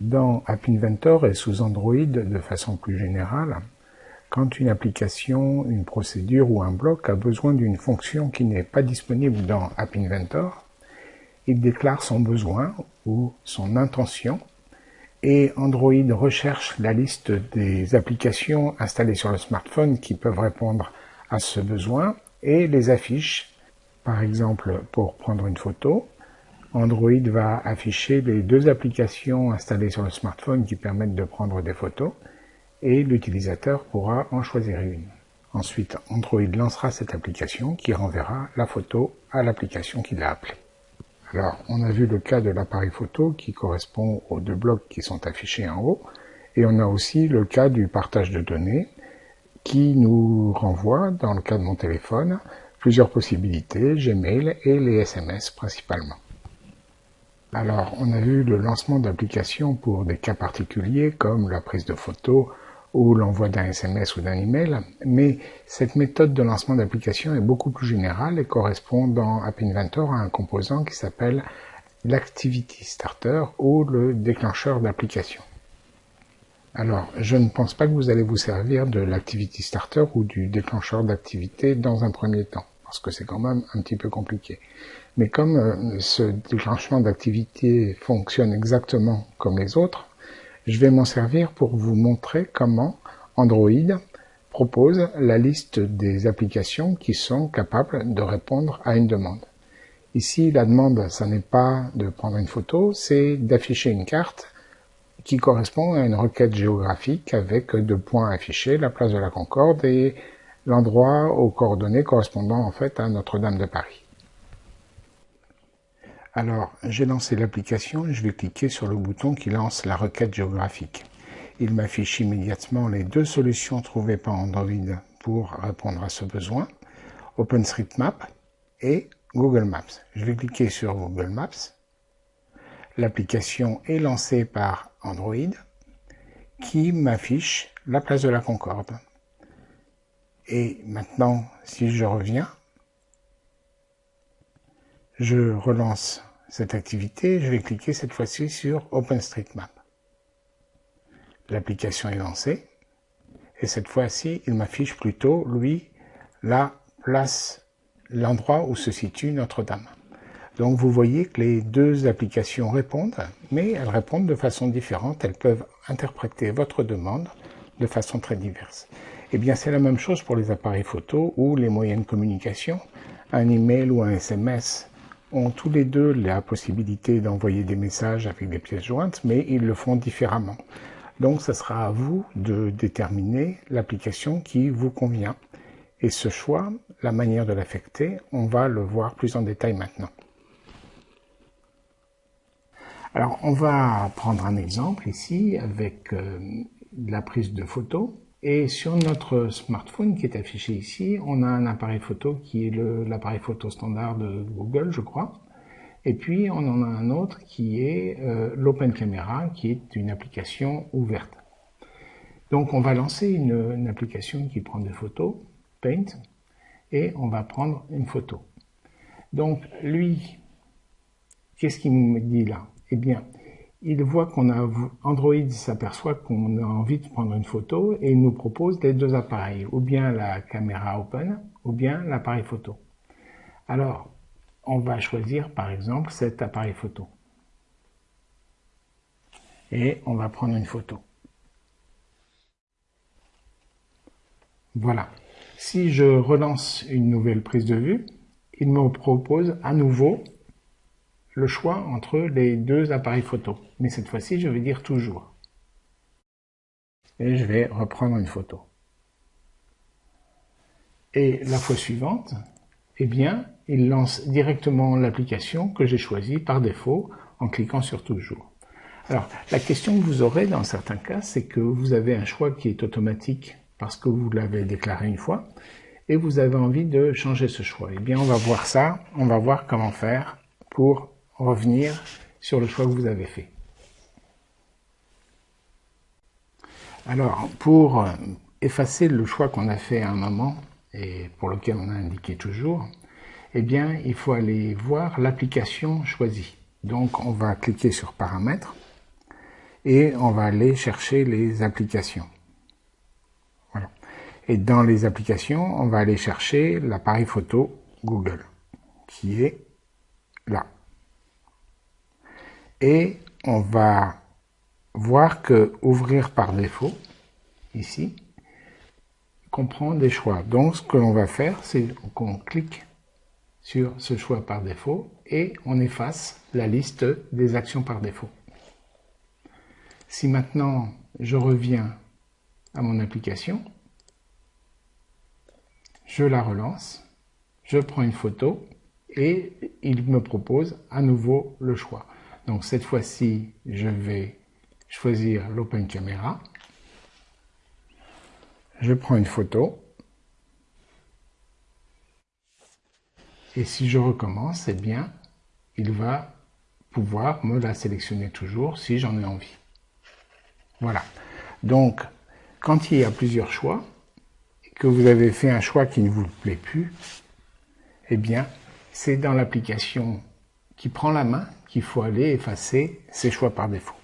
Dans App Inventor et sous Android de façon plus générale, quand une application, une procédure ou un bloc a besoin d'une fonction qui n'est pas disponible dans App Inventor, il déclare son besoin ou son intention et Android recherche la liste des applications installées sur le smartphone qui peuvent répondre à ce besoin et les affiche. Par exemple, pour prendre une photo, Android va afficher les deux applications installées sur le smartphone qui permettent de prendre des photos et l'utilisateur pourra en choisir une. Ensuite, Android lancera cette application qui renverra la photo à l'application qu'il a appelée. Alors, on a vu le cas de l'appareil photo qui correspond aux deux blocs qui sont affichés en haut, et on a aussi le cas du partage de données qui nous renvoie, dans le cas de mon téléphone, plusieurs possibilités, Gmail et les SMS principalement. Alors, on a vu le lancement d'applications pour des cas particuliers comme la prise de photos ou l'envoi d'un SMS ou d'un email, mais cette méthode de lancement d'application est beaucoup plus générale et correspond dans App Inventor à un composant qui s'appelle l'Activity Starter ou le déclencheur d'application. Alors, je ne pense pas que vous allez vous servir de l'Activity Starter ou du déclencheur d'activité dans un premier temps, parce que c'est quand même un petit peu compliqué. Mais comme euh, ce déclenchement d'activité fonctionne exactement comme les autres, je vais m'en servir pour vous montrer comment Android propose la liste des applications qui sont capables de répondre à une demande. Ici, la demande, ça n'est pas de prendre une photo, c'est d'afficher une carte qui correspond à une requête géographique avec deux points affichés, la place de la Concorde et l'endroit aux coordonnées correspondant en fait à Notre-Dame de Paris. Alors, j'ai lancé l'application et je vais cliquer sur le bouton qui lance la requête géographique. Il m'affiche immédiatement les deux solutions trouvées par Android pour répondre à ce besoin, OpenStreetMap et Google Maps. Je vais cliquer sur Google Maps. L'application est lancée par Android qui m'affiche la place de la Concorde. Et maintenant, si je reviens, je relance cette activité, je vais cliquer cette fois-ci sur OpenStreetMap. L'application est lancée, et cette fois-ci, il m'affiche plutôt, lui, la place, l'endroit où se situe Notre-Dame. Donc vous voyez que les deux applications répondent, mais elles répondent de façon différente, elles peuvent interpréter votre demande de façon très diverse. Eh bien c'est la même chose pour les appareils photo ou les moyens de communication, un email ou un SMS ont tous les deux la possibilité d'envoyer des messages avec des pièces jointes, mais ils le font différemment. Donc, ce sera à vous de déterminer l'application qui vous convient. Et ce choix, la manière de l'affecter, on va le voir plus en détail maintenant. Alors, on va prendre un exemple ici avec euh, la prise de photos. Et sur notre smartphone qui est affiché ici, on a un appareil photo qui est l'appareil photo standard de Google, je crois. Et puis on en a un autre qui est euh, l'Open Camera, qui est une application ouverte. Donc on va lancer une, application qui prend des photos, Paint, et on va prendre une photo. Donc lui, qu'est-ce qu'il me dit là? Eh bien, il voit qu'on a Android s'aperçoit qu'on a envie de prendre une photo et il nous propose les deux appareils, ou bien la caméra open, ou bien l'appareil photo. Alors, on va choisir par exemple cet appareil photo. Et on va prendre une photo. Voilà. Si je relance une nouvelle prise de vue, il me propose à nouveau le choix entre les deux appareils photo. Mais cette fois-ci, je vais dire toujours. Et je vais reprendre une photo. Et la fois suivante, eh bien, il lance directement l'application que j'ai choisie par défaut en cliquant sur toujours. Alors, la question que vous aurez dans certains cas, c'est que vous avez un choix qui est automatique parce que vous l'avez déclaré une fois et vous avez envie de changer ce choix. Eh bien, on va voir ça, on va voir comment faire pour revenir sur le choix que vous avez fait. Alors, pour euh, effacer le choix qu'on a fait à un moment, et pour lequel on a indiqué toujours, eh bien, il faut aller voir l'application choisie. Donc, on va cliquer sur Paramètres, et on va aller chercher les applications. Voilà. Et dans les applications, on va aller chercher l'appareil photo Google, qui est là. Et on va voir que ouvrir par défaut, ici, comprend des choix. Donc ce que l'on va faire, c'est qu'on clique sur ce choix par défaut et on efface la liste des actions par défaut. Si maintenant je reviens à mon application, je la relance, je prends une photo et il me propose à nouveau le choix. Donc cette fois-ci, je vais choisir l'Open Camera. Je prends une photo. Et si je recommence, eh bien, il va pouvoir me la sélectionner toujours si j'en ai envie. Voilà. Donc, quand il y a plusieurs choix, que vous avez fait un choix qui ne vous plaît plus, eh bien, c'est dans l'application qui prend la main qu'il faut aller effacer ces choix par défaut.